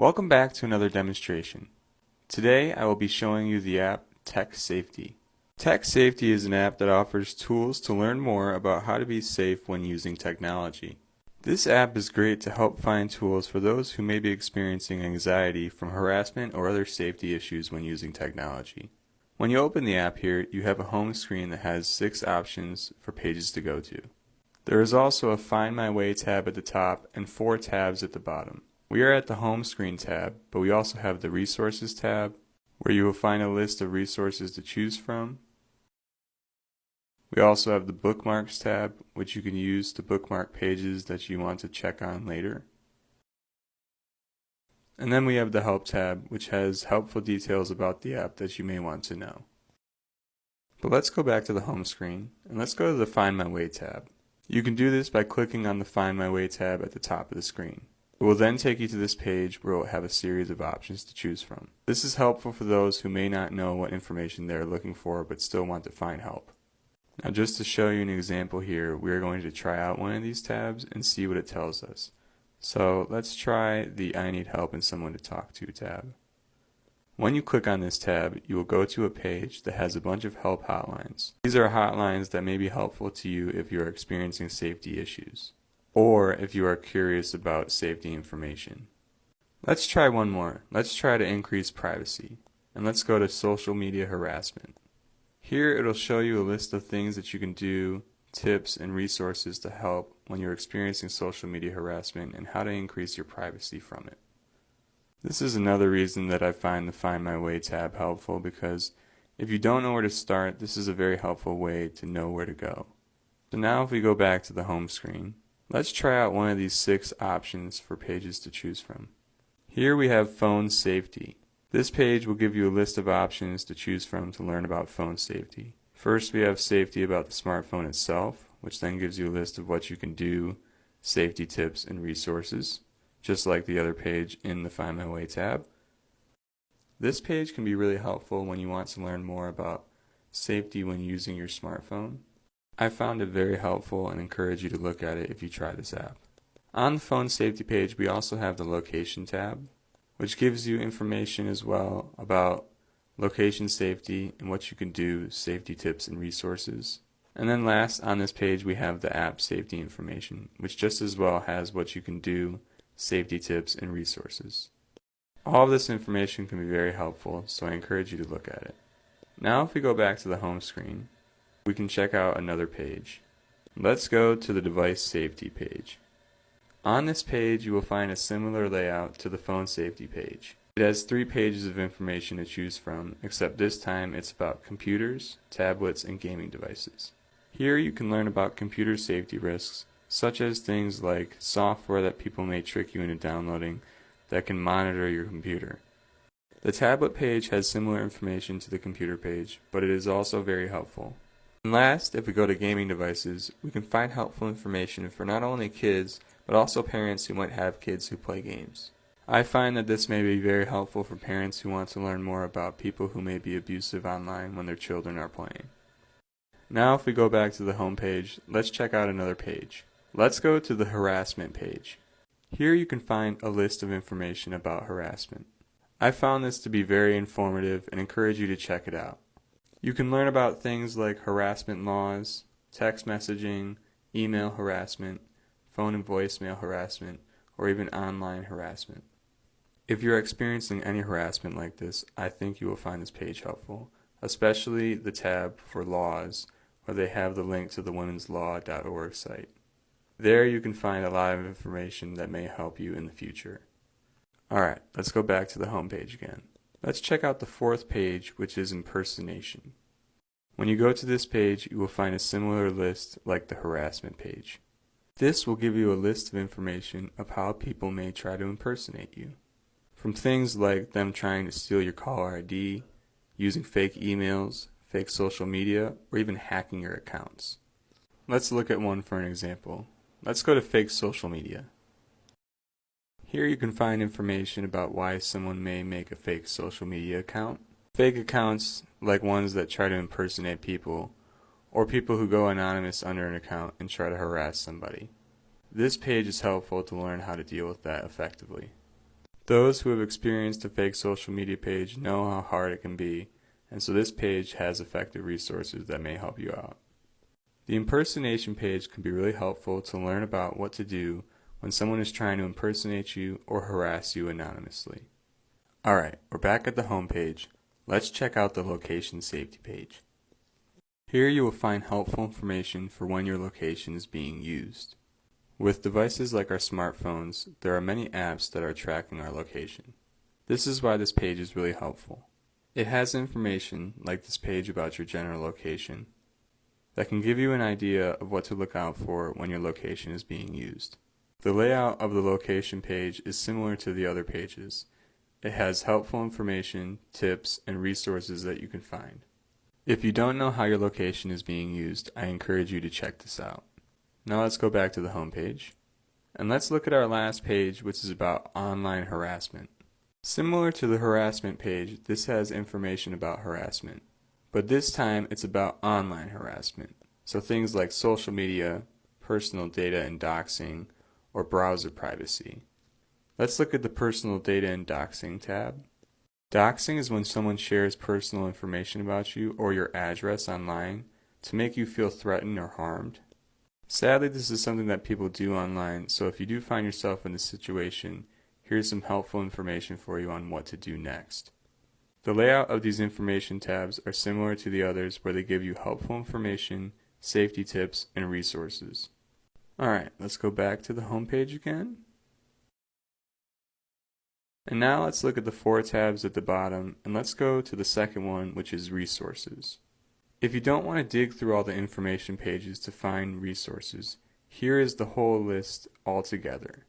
Welcome back to another demonstration. Today I will be showing you the app Tech Safety. Tech Safety is an app that offers tools to learn more about how to be safe when using technology. This app is great to help find tools for those who may be experiencing anxiety from harassment or other safety issues when using technology. When you open the app here, you have a home screen that has six options for pages to go to. There is also a Find My Way tab at the top and four tabs at the bottom. We are at the Home Screen tab, but we also have the Resources tab, where you will find a list of resources to choose from. We also have the Bookmarks tab, which you can use to bookmark pages that you want to check on later. And then we have the Help tab, which has helpful details about the app that you may want to know. But let's go back to the home screen, and let's go to the Find My Way tab. You can do this by clicking on the Find My Way tab at the top of the screen. It will then take you to this page where it will have a series of options to choose from. This is helpful for those who may not know what information they are looking for but still want to find help. Now just to show you an example here, we are going to try out one of these tabs and see what it tells us. So let's try the I need help and someone to talk to tab. When you click on this tab, you will go to a page that has a bunch of help hotlines. These are hotlines that may be helpful to you if you are experiencing safety issues or if you are curious about safety information. Let's try one more. Let's try to increase privacy. And let's go to social media harassment. Here it'll show you a list of things that you can do, tips and resources to help when you're experiencing social media harassment and how to increase your privacy from it. This is another reason that I find the Find My Way tab helpful because if you don't know where to start, this is a very helpful way to know where to go. So now if we go back to the home screen, Let's try out one of these six options for pages to choose from. Here we have phone safety. This page will give you a list of options to choose from to learn about phone safety. First we have safety about the smartphone itself, which then gives you a list of what you can do, safety tips and resources, just like the other page in the Find My Way tab. This page can be really helpful when you want to learn more about safety when using your smartphone. I found it very helpful and encourage you to look at it if you try this app. On the phone safety page, we also have the location tab, which gives you information as well about location safety and what you can do, safety tips and resources. And then last on this page we have the app safety information, which just as well has what you can do, safety tips and resources. All of this information can be very helpful, so I encourage you to look at it. Now if we go back to the home screen, we can check out another page. Let's go to the device safety page. On this page you will find a similar layout to the phone safety page. It has three pages of information to choose from, except this time it's about computers, tablets, and gaming devices. Here you can learn about computer safety risks, such as things like software that people may trick you into downloading that can monitor your computer. The tablet page has similar information to the computer page, but it is also very helpful. And last, if we go to gaming devices, we can find helpful information for not only kids, but also parents who might have kids who play games. I find that this may be very helpful for parents who want to learn more about people who may be abusive online when their children are playing. Now if we go back to the home page, let's check out another page. Let's go to the harassment page. Here you can find a list of information about harassment. I found this to be very informative and encourage you to check it out. You can learn about things like harassment laws, text messaging, email harassment, phone and voicemail harassment, or even online harassment. If you're experiencing any harassment like this, I think you will find this page helpful, especially the tab for laws, where they have the link to the womenslaw.org site. There you can find a lot of information that may help you in the future. Alright, let's go back to the home page again. Let's check out the fourth page, which is impersonation. When you go to this page, you will find a similar list like the harassment page. This will give you a list of information of how people may try to impersonate you. From things like them trying to steal your caller ID, using fake emails, fake social media, or even hacking your accounts. Let's look at one for an example. Let's go to fake social media. Here you can find information about why someone may make a fake social media account. Fake accounts, like ones that try to impersonate people, or people who go anonymous under an account and try to harass somebody. This page is helpful to learn how to deal with that effectively. Those who have experienced a fake social media page know how hard it can be, and so this page has effective resources that may help you out. The impersonation page can be really helpful to learn about what to do when someone is trying to impersonate you or harass you anonymously. Alright, we're back at the home page. Let's check out the location safety page. Here you will find helpful information for when your location is being used. With devices like our smartphones, there are many apps that are tracking our location. This is why this page is really helpful. It has information, like this page about your general location, that can give you an idea of what to look out for when your location is being used. The layout of the location page is similar to the other pages. It has helpful information, tips, and resources that you can find. If you don't know how your location is being used, I encourage you to check this out. Now let's go back to the home page. And let's look at our last page, which is about online harassment. Similar to the harassment page, this has information about harassment. But this time it's about online harassment. So things like social media, personal data and doxing, or browser privacy. Let's look at the Personal Data and Doxing tab. Doxing is when someone shares personal information about you or your address online to make you feel threatened or harmed. Sadly, this is something that people do online, so if you do find yourself in this situation, here's some helpful information for you on what to do next. The layout of these information tabs are similar to the others where they give you helpful information, safety tips, and resources. Alright, let's go back to the home page again. And now let's look at the four tabs at the bottom, and let's go to the second one, which is Resources. If you don't want to dig through all the information pages to find resources, here is the whole list all together.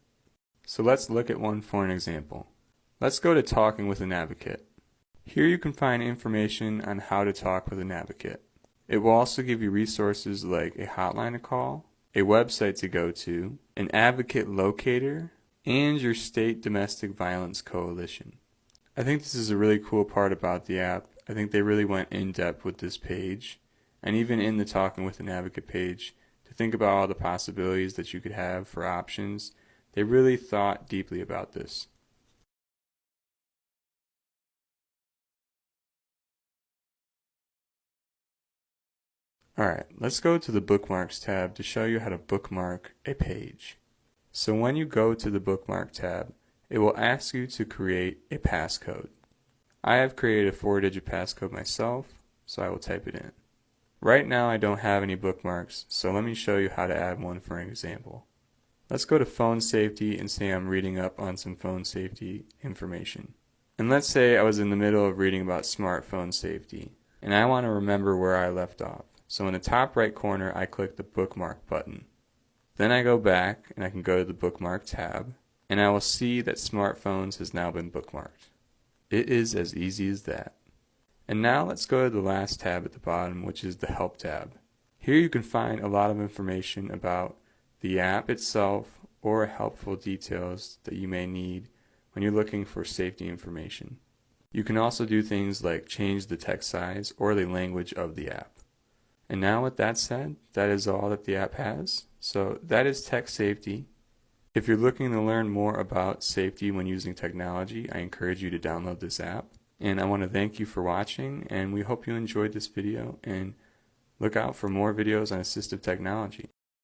So let's look at one for an example. Let's go to Talking with an Advocate. Here you can find information on how to talk with an advocate. It will also give you resources like a hotline to call, a website to go to, an advocate locator, and your state domestic violence coalition. I think this is a really cool part about the app. I think they really went in depth with this page, and even in the Talking with an Advocate page, to think about all the possibilities that you could have for options. They really thought deeply about this. Alright, let's go to the Bookmarks tab to show you how to bookmark a page. So when you go to the Bookmark tab, it will ask you to create a passcode. I have created a four-digit passcode myself, so I will type it in. Right now I don't have any bookmarks, so let me show you how to add one for an example. Let's go to phone safety and say I'm reading up on some phone safety information. And let's say I was in the middle of reading about smartphone safety, and I want to remember where I left off. So in the top right corner, I click the bookmark button. Then I go back and I can go to the bookmark tab and I will see that smartphones has now been bookmarked. It is as easy as that. And now let's go to the last tab at the bottom which is the help tab. Here you can find a lot of information about the app itself or helpful details that you may need when you're looking for safety information. You can also do things like change the text size or the language of the app. And now with that said, that is all that the app has. So that is tech safety. If you're looking to learn more about safety when using technology, I encourage you to download this app. And I want to thank you for watching and we hope you enjoyed this video and look out for more videos on assistive technology.